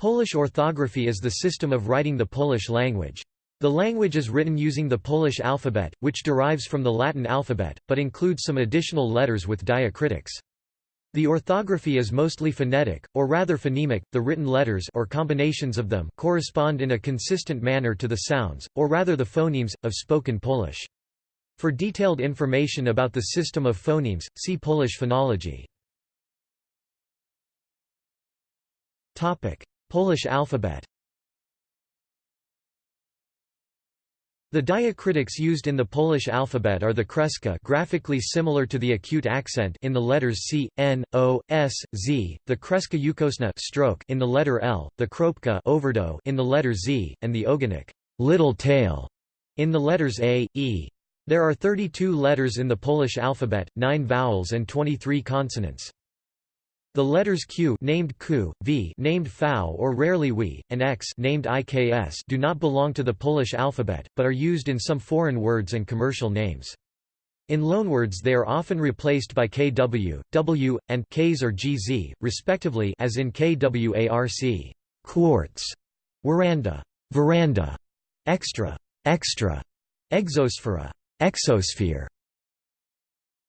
Polish orthography is the system of writing the Polish language. The language is written using the Polish alphabet, which derives from the Latin alphabet, but includes some additional letters with diacritics. The orthography is mostly phonetic, or rather phonemic, the written letters or combinations of them correspond in a consistent manner to the sounds, or rather the phonemes, of spoken Polish. For detailed information about the system of phonemes, see Polish phonology. Polish alphabet The diacritics used in the Polish alphabet are the kreska graphically similar to the acute accent in the letters C, N, O, S, Z, the kreska ukosna stroke in the letter L, the kropka overdot in the letter Z, and the ogonek little tail in the letters A, E. There are 32 letters in the Polish alphabet, 9 vowels and 23 consonants. The letters Q named Ku, V named Fau or rarely We, and X named IKS do not belong to the Polish alphabet, but are used in some foreign words and commercial names. In loanwords they are often replaced by KW, W, and Ks or GZ, respectively as in KWARC quartz, veranda, veranda, extra, extra, exosphere, exosphere,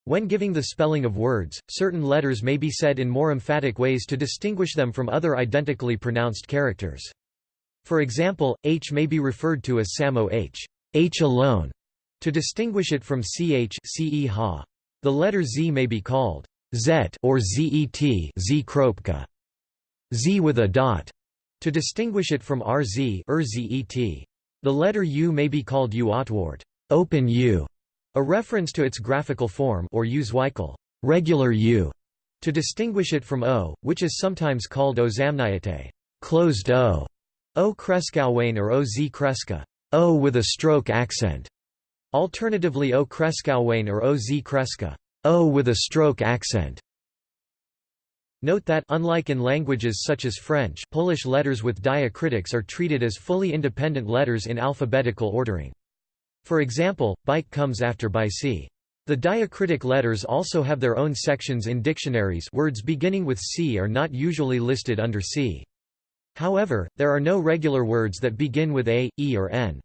when giving the spelling of words, certain letters may be said in more emphatic ways to distinguish them from other identically pronounced characters. For example, H may be referred to as Samo H, H alone, to distinguish it from CH CE ha. The letter Z may be called Zet or ZET Z kropka, Z with a dot, to distinguish it from RZ RZET. The letter U may be called U otwart, open U, a reference to its graphical form or regular U, to distinguish it from O, which is sometimes called ozamniate closed O, O kreskowain or Oz kreska, O with a stroke accent. Alternatively O kreskowain or Oz kreska, O with a stroke accent. Note that unlike in languages such as French, Polish letters with diacritics are treated as fully independent letters in alphabetical ordering. For example, bike comes after bic. The diacritic letters also have their own sections in dictionaries words beginning with C are not usually listed under C. However, there are no regular words that begin with A, E or N.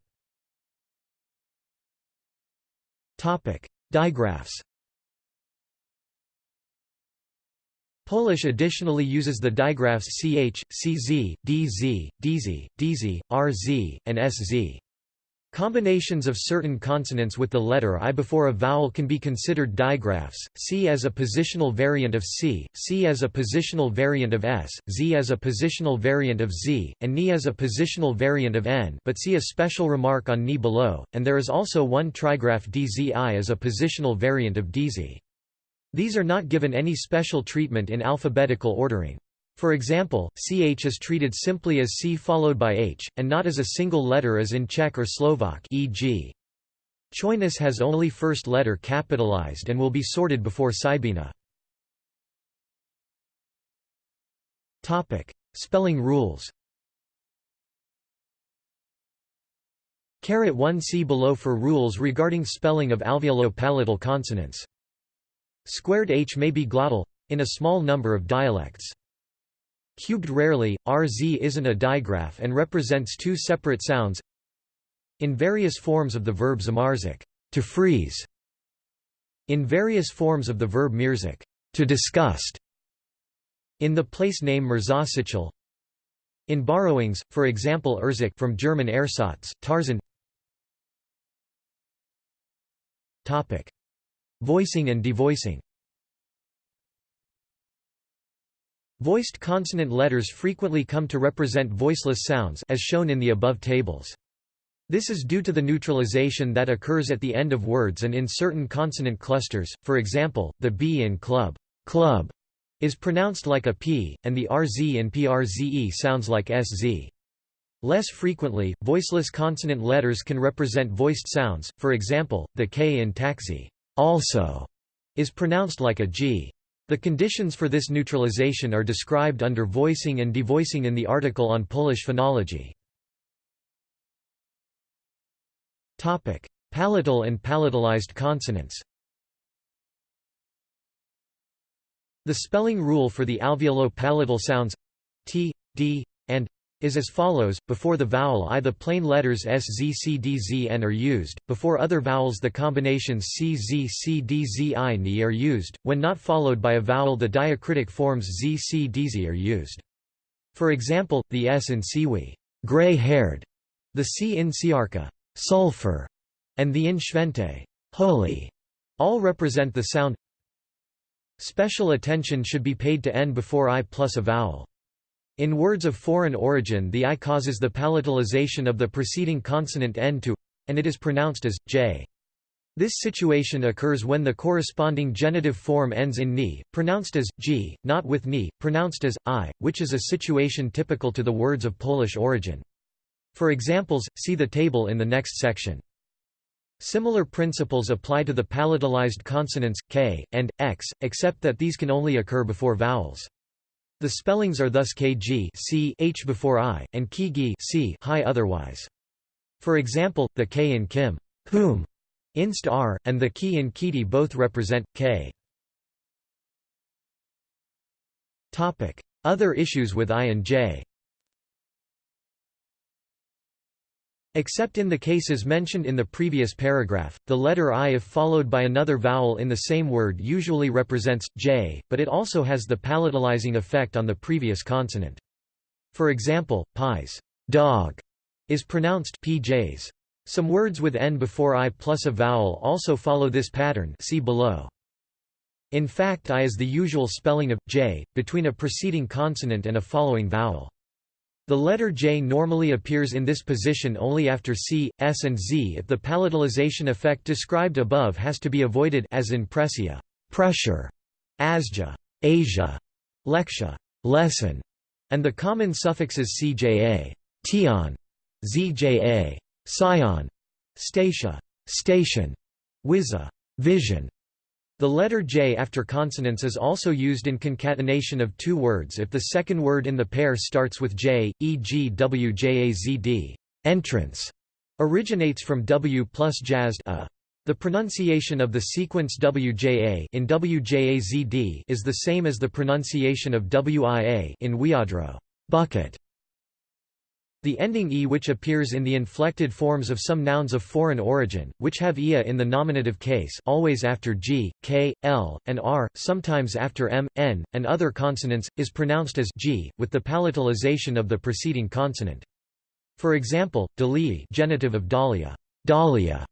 Digraphs Polish additionally uses the digraphs ch, cz, dz, dz, dz, rz, and sz. Combinations of certain consonants with the letter I before a vowel can be considered digraphs, C as a positional variant of C, C as a positional variant of S, Z as a positional variant of Z, and Ni as a positional variant of N but see a special remark on Ni below, and there is also one trigraph DZI as a positional variant of DZ. These are not given any special treatment in alphabetical ordering. For example, ch is treated simply as c followed by h, and not as a single letter as in Czech or Slovak e.g. Chojnice has only first letter capitalized and will be sorted before Sibina. Spelling rules Caret 1 see below for rules regarding spelling of alveolo-palatal consonants. Squared h may be glottal, in a small number of dialects. Cubed rarely, RZ isn't a digraph and represents two separate sounds in various forms of the verb zamarzik, to freeze, in various forms of the verb mirzik, to disgust, in the place name Merzasichel, in borrowings, for example Erzik from German Ersatz, Tarzan Topic. Voicing and devoicing Voiced consonant letters frequently come to represent voiceless sounds as shown in the above tables. This is due to the neutralization that occurs at the end of words and in certain consonant clusters, for example, the B in club, club is pronounced like a P, and the RZ in PRZE sounds like SZ. Less frequently, voiceless consonant letters can represent voiced sounds, for example, the K in taxi also is pronounced like a G. The conditions for this neutralization are described under voicing and devoicing in the article on Polish phonology. Palatal and palatalized consonants The spelling rule for the alveolo-palatal sounds t, d, and is as follows, before the vowel I the plain letters S Z C D Z N are used, before other vowels the combinations C Z C D Z I N are used, when not followed by a vowel the diacritic forms Z C D Z are used. For example, the S in siwi gray-haired", the C in siarka sulfur", and the in schwente holy", all represent the sound Special attention should be paid to N before I plus a vowel. In words of foreign origin the I causes the palatalization of the preceding consonant N to and it is pronounced as j. This situation occurs when the corresponding genitive form ends in ni, pronounced as g, not with ni, pronounced as i, which is a situation typical to the words of Polish origin. For examples, see the table in the next section. Similar principles apply to the palatalized consonants k and x, except that these can only occur before vowels. The spellings are thus kg c h before i, and kgi c high otherwise. For example, the k in kim whom, inst r, and the ki in kiti both represent k. Other issues with i and j Except in the cases mentioned in the previous paragraph, the letter i if followed by another vowel in the same word usually represents j, but it also has the palatalizing effect on the previous consonant. For example, pies dog is pronounced pjs. Some words with n before i plus a vowel also follow this pattern see below. In fact i is the usual spelling of j, between a preceding consonant and a following vowel. The letter J normally appears in this position only after C, S and Z if the palatalization effect described above has to be avoided as in pressia pressure, asja Asia, leksha lesson, and the common suffixes cja tion, zja sion, statia station, wiza vision, the letter J after consonants is also used in concatenation of two words if the second word in the pair starts with J, e.g. wjazd entrance, originates from W plus jazzed a. The pronunciation of the sequence WJA in WJAZD is the same as the pronunciation of WIA in Wiadro bucket. The ending e which appears in the inflected forms of some nouns of foreign origin, which have ia in the nominative case always after g, k, l, and r, sometimes after m, n, and other consonants, is pronounced as g, with the palatalization of the preceding consonant. For example, dalii genitive of Dalia, Dalia,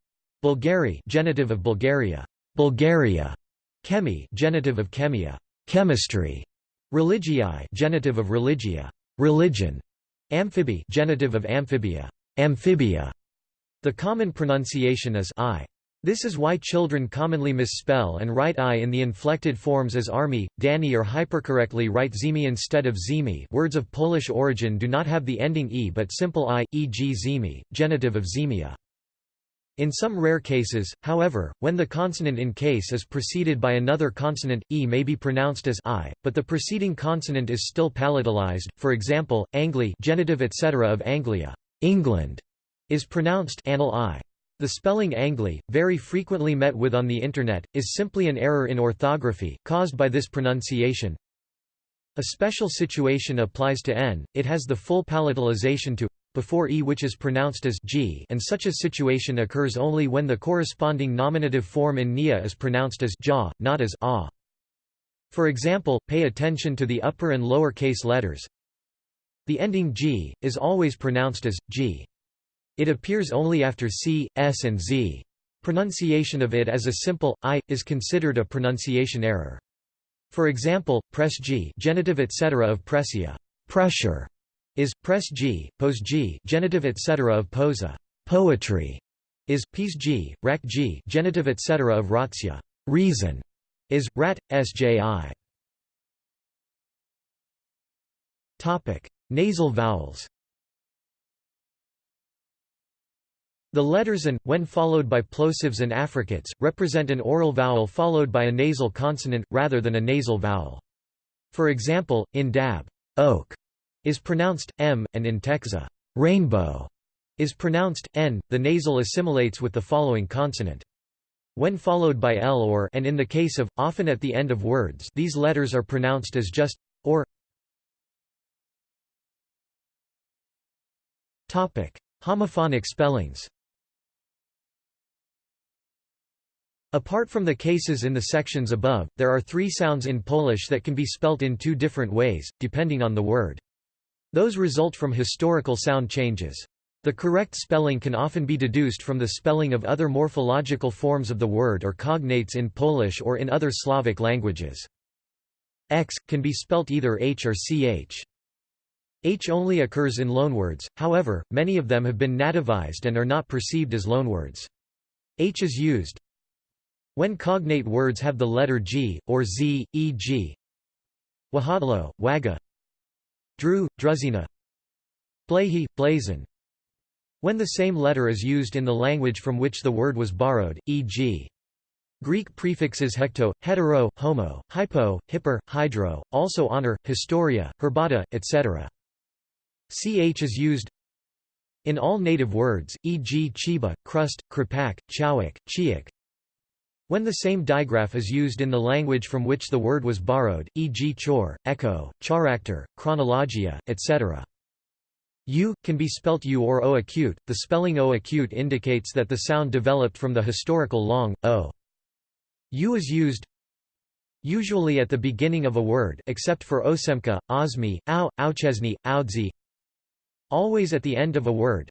Bulgari genitive of Bulgaria, Bulgaria, Chemi genitive of Chemia, chemistry, Religii genitive of Religia, religion, Amphibi genitive of amphibia, amphibia. The common pronunciation is I. This is why children commonly misspell and write I in the inflected forms as army, Danny or hypercorrectly write zimi instead of zimi words of Polish origin do not have the ending e but simple i, e.g. zimi, genitive of zemia. In some rare cases, however, when the consonant in case is preceded by another consonant, e may be pronounced as i, but the preceding consonant is still palatalized. For example, Angli, genitive etc. of Anglia, England, is pronounced anal i. The spelling Angli, very frequently met with on the Internet, is simply an error in orthography, caused by this pronunciation. A special situation applies to n, it has the full palatalization to before e which is pronounced as g and such a situation occurs only when the corresponding nominative form in nia is pronounced as ja, not as a. For example, pay attention to the upper and lower case letters. The ending g, is always pronounced as, g. It appears only after c, s and z. Pronunciation of it as a simple, i, is considered a pronunciation error. For example, press g genitive etc. of pressia pressure, is press g, pose g, genitive etc. of posa, poetry, is pes g, rak g, genitive etc. of ratsya, reason, is rat sji. Topic: Nasal vowels. The letters and, when followed by plosives and affricates, represent an oral vowel followed by a nasal consonant, rather than a nasal vowel. For example, in dab, oak, is pronounced m, and in Texas, rainbow is pronounced n. The nasal assimilates with the following consonant. When followed by l or and in the case of, often at the end of words these letters are pronounced as just, or Topic: Homophonic spellings Apart from the cases in the sections above, there are three sounds in Polish that can be spelt in two different ways, depending on the word. Those result from historical sound changes. The correct spelling can often be deduced from the spelling of other morphological forms of the word or cognates in Polish or in other Slavic languages. X, can be spelt either H or CH. H only occurs in loanwords, however, many of them have been nativized and are not perceived as loanwords. H is used, when cognate words have the letter G, or Z, e.g. Wahadlo, Waga Drew, Druzina Blahi, Blazon When the same letter is used in the language from which the word was borrowed, e.g. Greek prefixes hecto, hetero, homo, hypo, hyper, hydro, also honor, historia, herbata, etc. Ch is used in all native words, e.g. chiba, crust, kripak, chowik, chiak, when the same digraph is used in the language from which the word was borrowed, e.g. chor, echo, character, chronologia, etc. U, can be spelt U or O acute, the spelling O acute indicates that the sound developed from the historical long, O. U is used usually at the beginning of a word except for osemka, osmi, au, auchesny, audzi always at the end of a word,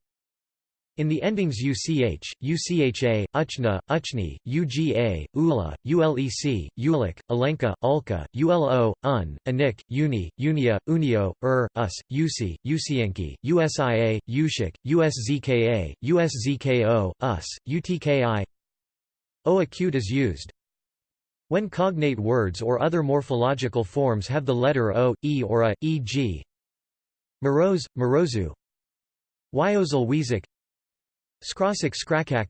in the endings UCH, UCHA, Uchna, Uchni, UGA, ULA, ULEC, ULIC, Alenka, Ulka, ULO, UN, Anik, Uni, Unia, Unio, UR, US, UC, UCIenki, USIA, USHIK, USZKA, USZKO, US, UTKI O acute is used. When cognate words or other morphological forms have the letter O, E or A, e.g. Moroz, Morozu Wezik Skrasik skrakak.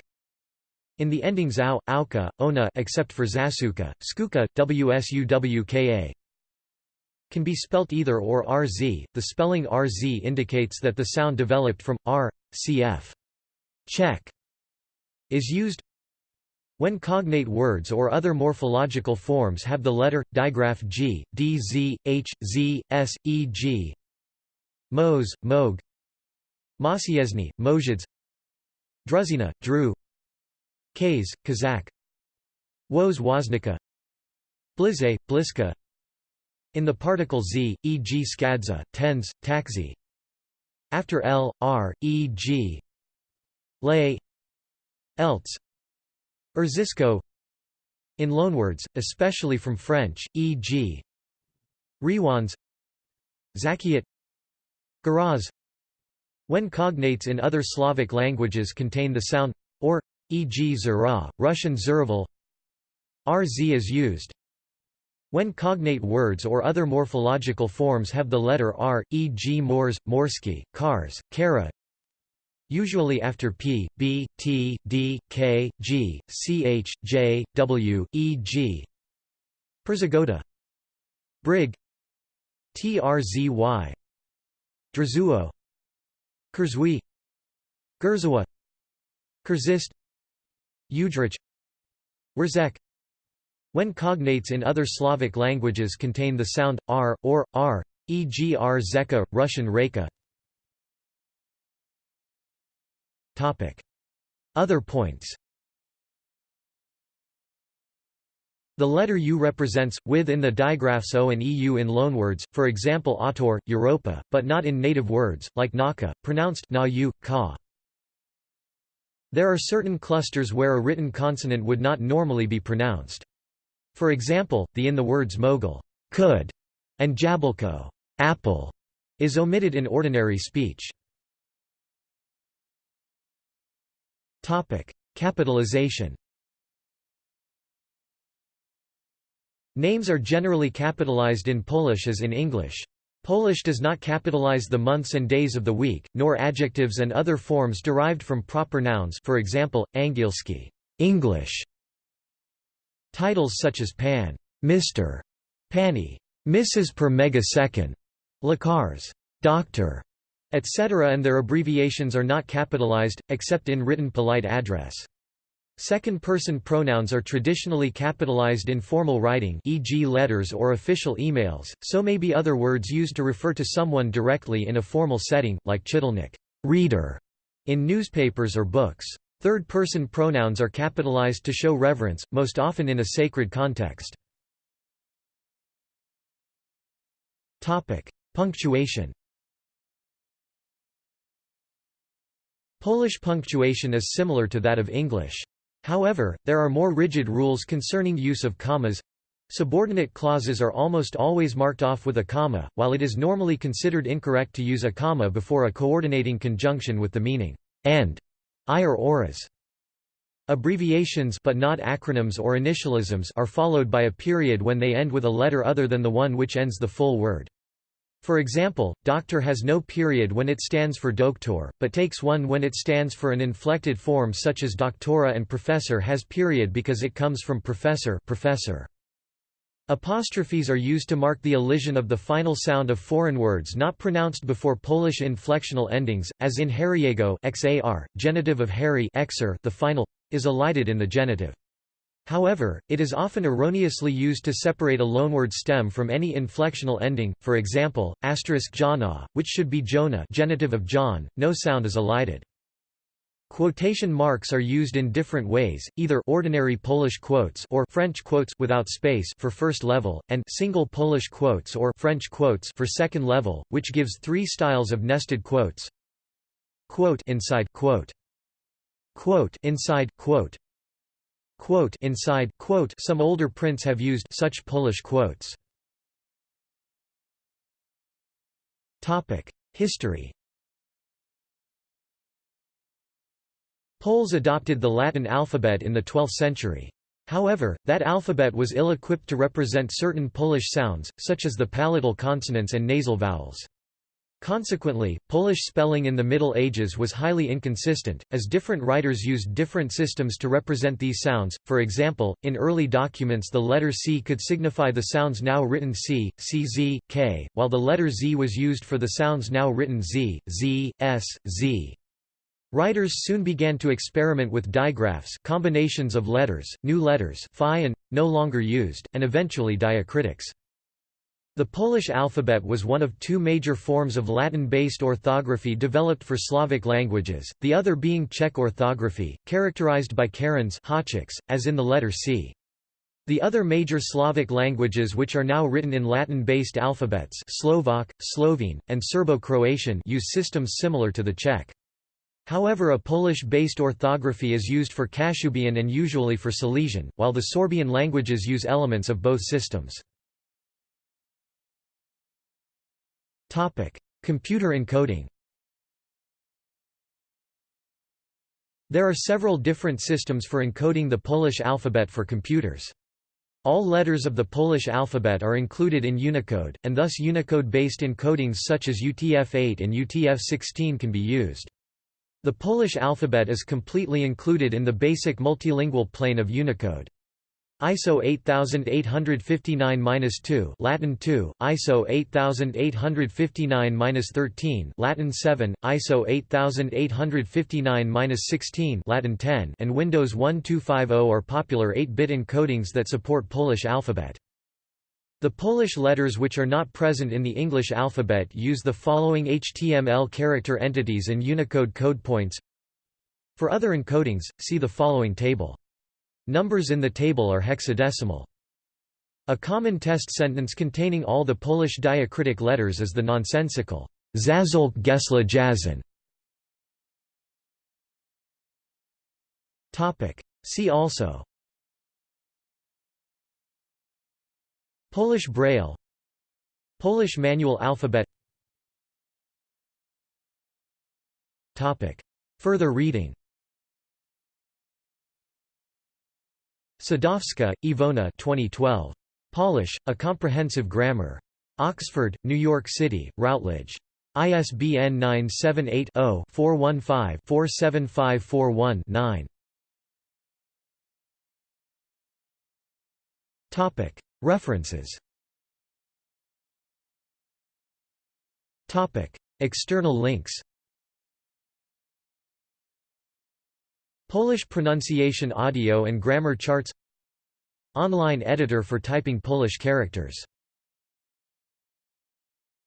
In the endings au, auka, ona except for zasuka, skuka, wsuwka can be spelt either or rz. The spelling rz indicates that the sound developed from r, cf. Czech is used when cognate words or other morphological forms have the letter, digraph g, d z, h, z, s, e g. Mos, Mog Masiezny, Mozhids Druzina, Drew. Kays, Kazakh. Woz Woznica Blize, Bliska. In the particle z, e.g. skadza, tens, taxi. After l, r, e.g. lay. Else Erzisco. In loanwords, especially from French, e.g. Rewans. Zakiat. Garaz when cognates in other Slavic languages contain the sound or, e.g. zara, Russian zerval, rz is used. When cognate words or other morphological forms have the letter r, e.g. mors, morsky, cars, kara, usually after p, b, t, d, k, g, ch, j, w, e.g. Perzagoda Brig Trzy Drazuo Kurzwi Gurzawa Kurzist Udrich Wurzek When cognates in other Slavic languages contain the sound r or r, e.g. r zeka, Russian reka. Topic: Other points. The letter U represents, with in the digraphs O and EU in loanwords, for example autor, Europa, but not in native words, like Naka, pronounced na -u, ka. There are certain clusters where a written consonant would not normally be pronounced. For example, the in the words mogul could, and jablko apple, is omitted in ordinary speech. Capitalization Names are generally capitalized in Polish as in English. Polish does not capitalize the months and days of the week, nor adjectives and other forms derived from proper nouns for example, angielski English". Titles such as Pan, Mr., Pani, Mrs. per megasecond, Lakars, Doctor, etc. and their abbreviations are not capitalized, except in written polite address. Second-person pronouns are traditionally capitalized in formal writing e.g. letters or official emails, so may be other words used to refer to someone directly in a formal setting, like chidelnik reader in newspapers or books. Third-person pronouns are capitalized to show reverence, most often in a sacred context. Punctuation Polish punctuation is similar to that of English. However, there are more rigid rules concerning use of commas. Subordinate clauses are almost always marked off with a comma, while it is normally considered incorrect to use a comma before a coordinating conjunction with the meaning and I or oras. Abbreviations but not acronyms or initialisms are followed by a period when they end with a letter other than the one which ends the full word. For example, doctor has no period when it stands for doktor, but takes one when it stands for an inflected form such as doctora and professor has period because it comes from professor, professor. Apostrophes are used to mark the elision of the final sound of foreign words not pronounced before Polish inflectional endings, as in Harryego xar, genitive of Harry exer, the final is elided in the genitive. However, it is often erroneously used to separate a loanword stem from any inflectional ending, for example, asterisk jana, which should be Jonah genitive of John, no sound is elided. Quotation marks are used in different ways, either ordinary Polish quotes or French quotes without space for first level, and single Polish quotes or French quotes for second level, which gives three styles of nested quotes. Quote inside quote. Quote inside quote quote inside quote some older prints have used such Polish quotes. Topic: History. Poles adopted the Latin alphabet in the 12th century. However, that alphabet was ill-equipped to represent certain Polish sounds, such as the palatal consonants and nasal vowels. Consequently, Polish spelling in the Middle Ages was highly inconsistent, as different writers used different systems to represent these sounds. For example, in early documents the letter C could signify the sounds now written C, CZ, K, while the letter Z was used for the sounds now written Z, Z, S, Z. Writers soon began to experiment with digraphs combinations of letters, new letters phi and, no longer used, and eventually diacritics. The Polish alphabet was one of two major forms of Latin-based orthography developed for Slavic languages, the other being Czech orthography, characterized by carons as in the letter C. The other major Slavic languages which are now written in Latin-based alphabets Slovak, Slovene, and Serbo-Croatian use systems similar to the Czech. However a Polish-based orthography is used for Kashubian and usually for Silesian, while the Sorbian languages use elements of both systems. Computer encoding There are several different systems for encoding the Polish alphabet for computers. All letters of the Polish alphabet are included in Unicode, and thus Unicode-based encodings such as UTF-8 and UTF-16 can be used. The Polish alphabet is completely included in the basic multilingual plane of Unicode. ISO 8859-2 Latin 2, ISO 8859-13 Latin 7, ISO 8859-16 Latin 10 and Windows 1250 are popular 8-bit encodings that support Polish alphabet. The Polish letters which are not present in the English alphabet use the following HTML character entities and Unicode code points. For other encodings, see the following table. Numbers in the table are hexadecimal. A common test sentence containing all the Polish diacritic letters is the nonsensical Zazolk Gesla Jazin. See also Polish Braille Polish manual alphabet Topic. Further reading Sadowska, Iwona 2012. Polish, A Comprehensive Grammar. Oxford, New York City, Routledge. ISBN 978 0 415 47541 9. References External links Polish pronunciation audio and grammar charts. Online editor for typing Polish characters